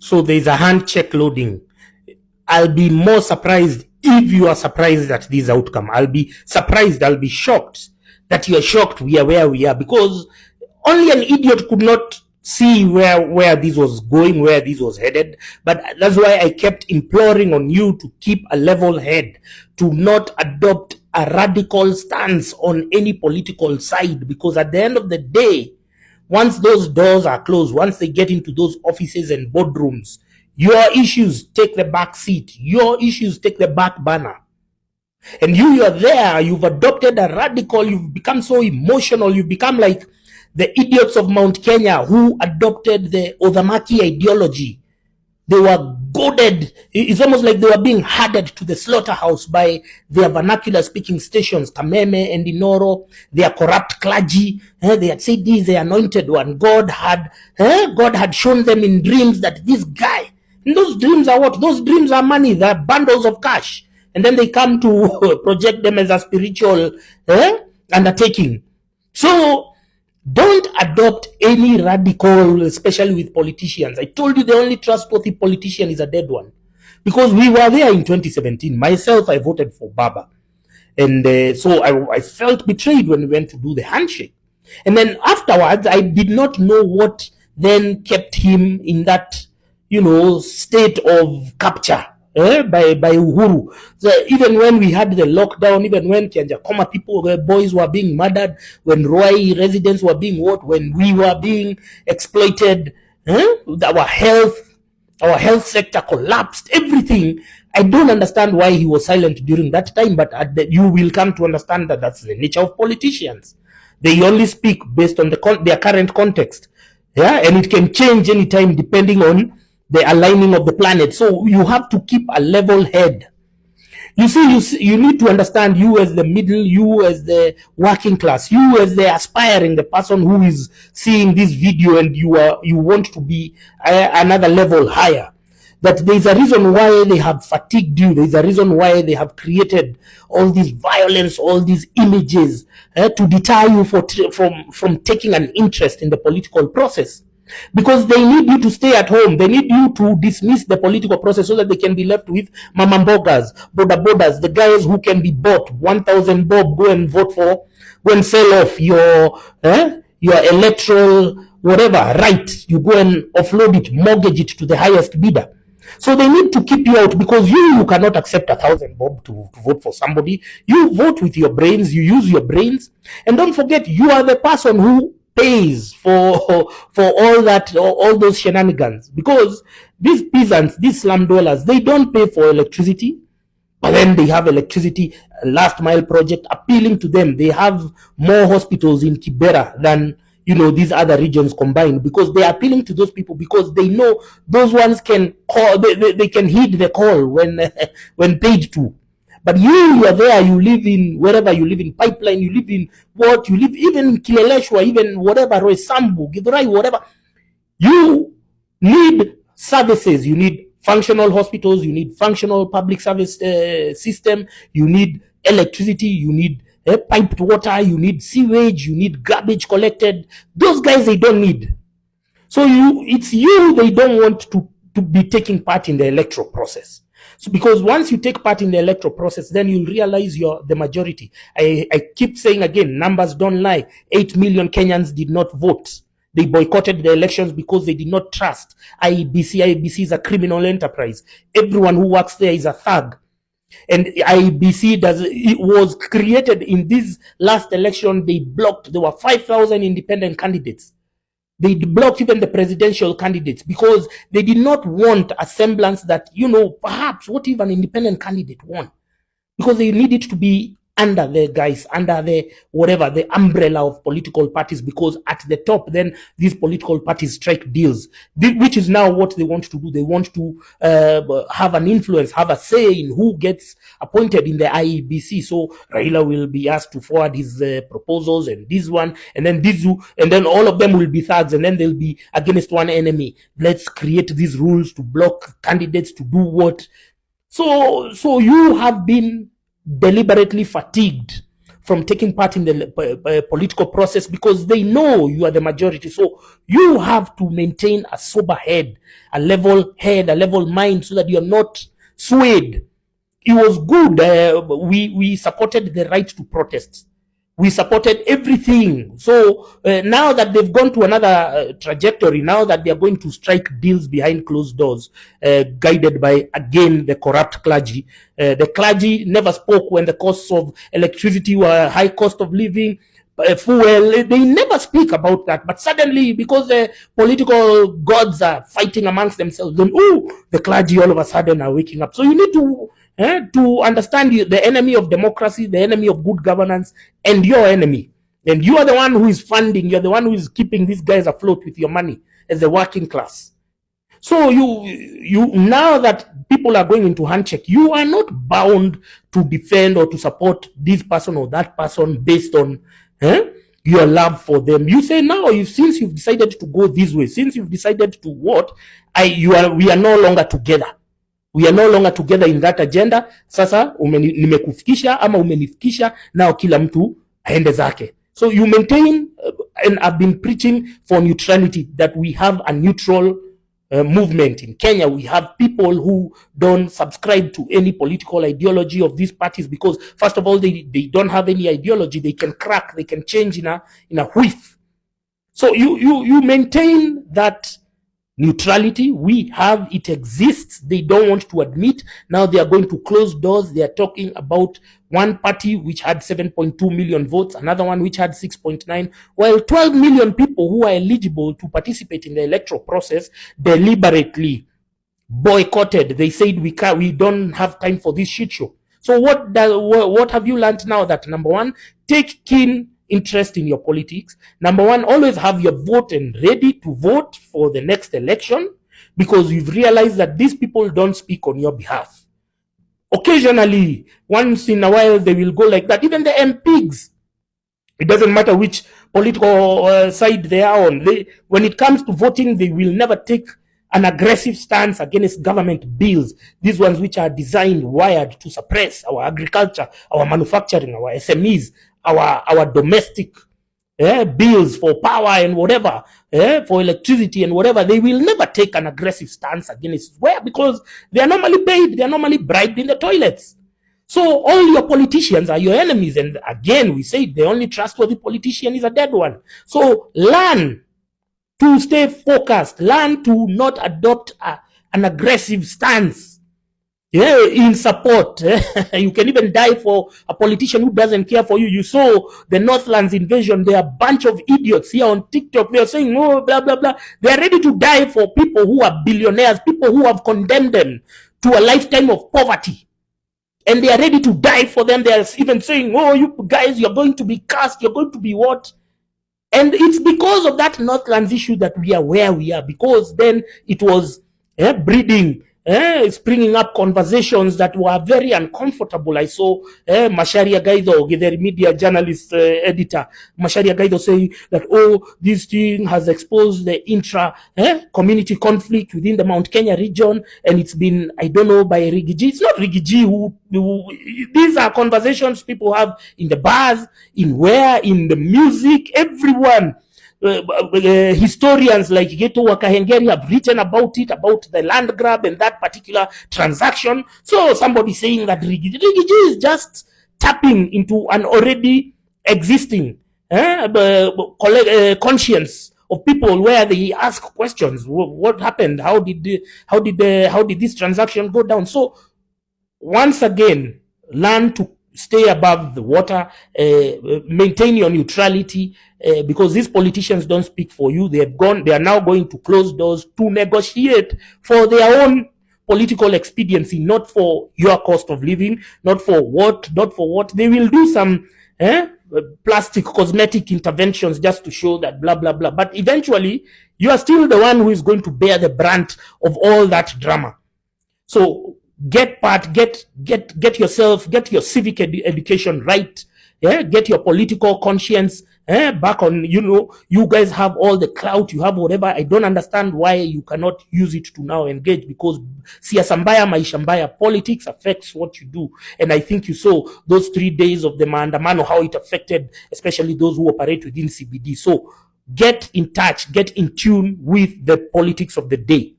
So there's a handshake loading. I'll be more surprised if you are surprised at this outcome. I'll be surprised, I'll be shocked that you are shocked we are where we are because only an idiot could not see where where this was going, where this was headed. But that's why I kept imploring on you to keep a level head, to not adopt a radical stance on any political side, because at the end of the day, once those doors are closed, once they get into those offices and boardrooms, your issues take the back seat. Your issues take the back banner. And you, you are there, you've adopted a radical, you've become so emotional, you've become like the idiots of Mount Kenya who adopted the Uthamaki ideology. They were goaded. It's almost like they were being herded to the slaughterhouse by their vernacular speaking stations, Kameme and Inooro, their corrupt clergy. Eh, they had said this, the anointed one. God had, eh, God had shown them in dreams that this guy, those dreams are what? Those dreams are money, they're bundles of cash. And then they come to project them as a spiritual eh, undertaking. So don't adopt any radical, especially with politicians. I told you the only trustworthy politician is a dead one. Because we were there in 2017. Myself, I voted for Baba. And uh, so I, I felt betrayed when we went to do the handshake. And then afterwards, I did not know what then kept him in that, you know, state of capture eh, by, by Uhuru. Even when we had the lockdown, even when Kianjokoma people, boys were being murdered, when Ruai residents were being what, when we were being exploited, eh, our health, our health sector collapsed, everything. I don't understand why he was silent during that time, but the, you will come to understand that that's the nature of politicians. They only speak based on the their current context. Yeah, and it can change anytime depending on the aligning of the planet. So you have to keep a level head. You see, you see, you need to understand you as the middle, you as the working class, you as the aspiring, the person who is seeing this video and you are you want to be another level higher. That there is a reason why they have fatigued you. There is a reason why they have created all this violence, all these images uh, to deter you for, from from taking an interest in the political process because they need you to stay at home. They need you to dismiss the political process so that they can be left with mamambogas, boda bodas, the guys who can be bought 1,000 bob, go and vote for, go and sell off your, eh, your electoral, whatever, right. You go and offload it, mortgage it to the highest bidder. So they need to keep you out because you, you cannot accept a thousand bob to, to vote for somebody. You vote with your brains, you use your brains. And don't forget, you are the person who pays for for all that all those shenanigans. Because these peasants these slum dwellers they don't pay for electricity but then they have electricity last mile project appealing to them. They have more hospitals in kibera than you know these other regions combined because they are appealing to those people because they know those ones can call they, they, they can heed the call when when paid to but you, you are there, you live in wherever you live in pipeline, you live in what, you live even Kileleshwa, even whatever, Sambu, Githurai, whatever. You need services, you need functional hospitals, you need functional public service uh, system, you need electricity, you need uh, piped water, you need sewage, you need garbage collected. Those guys, they don't need. So you, it's you they don't want to, to be taking part in the electoral process. So because once you take part in the electoral process, then you'll realize you're the majority. I, I keep saying again, numbers don't lie. 8 million Kenyans did not vote. They boycotted the elections because they did not trust IEBC. IEBC is a criminal enterprise. Everyone who works there is a thug. And IEBC does it was created in this last election. They blocked. There were 5,000 independent candidates. They blocked even the presidential candidates because they did not want a semblance that, you know, perhaps what if an independent candidate won? Because they needed to be under the guys, under the whatever, the umbrella of political parties, because at the top, then these political parties strike deals, which is now what they want to do. They want to uh, have an influence, have a say in who gets appointed in the IEBC. So Raila will be asked to forward his uh, proposals and this one, and then this, and then all of them will be thugs, and then they'll be against one enemy. Let's create these rules to block candidates to do what. So, so you have been deliberately fatigued from taking part in the uh, uh, political process because they know you are the majority. So you have to maintain a sober head, a level head, a level mind so that you're not swayed. It was good. Uh, we, we supported the right to protest we supported everything. So uh, now that they've gone to another uh, trajectory, now that they are going to strike deals behind closed doors, uh, guided by, again, the corrupt clergy. Uh, the clergy never spoke when the costs of electricity were high cost of living, uh, fuel. They never speak about that. But suddenly, because the political gods are fighting amongst themselves, then, oh, the clergy all of a sudden are waking up. So you need to eh, to understand the enemy of democracy, the enemy of good governance, and your enemy. And you are the one who is funding, you're the one who is keeping these guys afloat with your money as the working class. So you, you now that people are going into handshake, you are not bound to defend or to support this person or that person based on eh, your love for them. You say now, you, since you've decided to go this way, since you've decided to what, I, you are, we are no longer together we are no longer together in that agenda. Sasa nimekufikisha ama umenifikisha, nao kila mtu aende zake. So you maintain uh, and I've been preaching for neutrality that we have a neutral uh, movement in Kenya. We have people who don't subscribe to any political ideology of these parties because first of all, they, they don't have any ideology. They can crack, they can change in a, in a whiff. So you, you, you maintain that neutrality. We have it exists. They don't want to admit. Now they are going to close doors. They are talking about one party which had 7.2 million votes another one which had 6.9 while 12 million people who are eligible to participate in the electoral process deliberately boycotted. They said we can't we don't have time for this shit show. So what does what have you learned now that number one take keen interest in your politics. Number one, always have your vote and ready to vote for the next election because you've realized that these people don't speak on your behalf. Occasionally, once in a while, they will go like that. Even the MPs, it doesn't matter which political uh, side they are on. They, when it comes to voting, they will never take an aggressive stance against government bills, these ones which are designed, wired to suppress our agriculture, our manufacturing, our SMEs, our our domestic eh, bills for power and whatever, eh, for electricity and whatever, they will never take an aggressive stance against where because they are normally paid, they are normally bribed in the toilets. So all your politicians are your enemies. And again, we say the only trustworthy politician is a dead one. So learn to stay focused, learn to not adopt a, an aggressive stance yeah, in support. you can even die for a politician who doesn't care for you. You saw the Northlands invasion. There are a bunch of idiots here on TikTok. They are saying, oh, blah, blah, blah. They are ready to die for people who are billionaires, people who have condemned them to a lifetime of poverty. And they are ready to die for them. They are even saying, oh, you guys, you're going to be cast. You're going to be what? And it's because of that Northlands issue that we are where we are. Because then it was eh, breeding eh, bringing up conversations that were very uncomfortable. I saw eh, Macharia Gaitho, the media journalist uh, editor, Macharia Gaitho say that, oh, this thing has exposed the intra eh, community conflict within the Mount Kenya region, and it's been, I don't know, by Riggy G. It's not Riggy G who, who, these are conversations people have in the bars, in where, in the music, everyone historians like Gitu wa Kahengeri have written about it, about the land grab and that particular transaction. So somebody saying that Riggy G, Rigiji is just tapping into an already existing eh, uh, conscience of people where they ask questions. What happened? How did how did the, how did this transaction go down? So once again, learn to stay above the water, uh, maintain your neutrality, uh, because these politicians don't speak for you. They have gone, they are now going to close doors to negotiate for their own political expediency, not for your cost of living, not for what, not for what. They will do some eh, plastic cosmetic interventions just to show that blah, blah, blah. But eventually, you are still the one who is going to bear the brunt of all that drama. So get part, get, get, get yourself, get your civic ed education right. Yeah, get your political conscience eh, back on, you know, you guys have all the clout, you have whatever. I don't understand why you cannot use it to now engage because siasa mbaya, maisha mbaya, politics affects what you do. And I think you saw those three days of the maandamano, how it affected, especially those who operate within CBD. So get in touch, get in tune with the politics of the day.